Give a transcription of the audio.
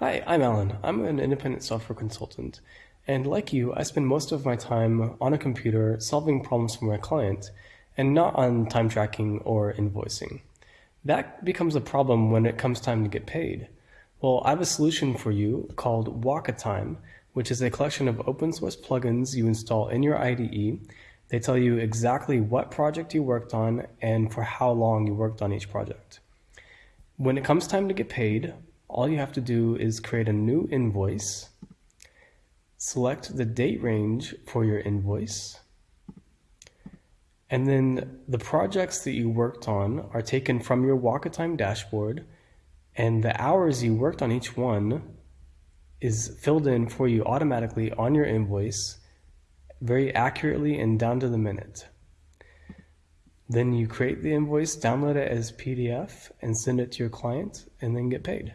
Hi, I'm Alan. I'm an independent software consultant. And like you, I spend most of my time on a computer solving problems for my client and not on time tracking or invoicing. That becomes a problem when it comes time to get paid. Well, I have a solution for you called Wakatime, which is a collection of open source plugins you install in your IDE. They tell you exactly what project you worked on and for how long you worked on each project. When it comes time to get paid, all you have to do is create a new invoice, select the date range for your invoice, and then the projects that you worked on are taken from your Wakatime dashboard, and the hours you worked on each one is filled in for you automatically on your invoice very accurately and down to the minute. Then you create the invoice, download it as PDF, and send it to your client, and then get paid.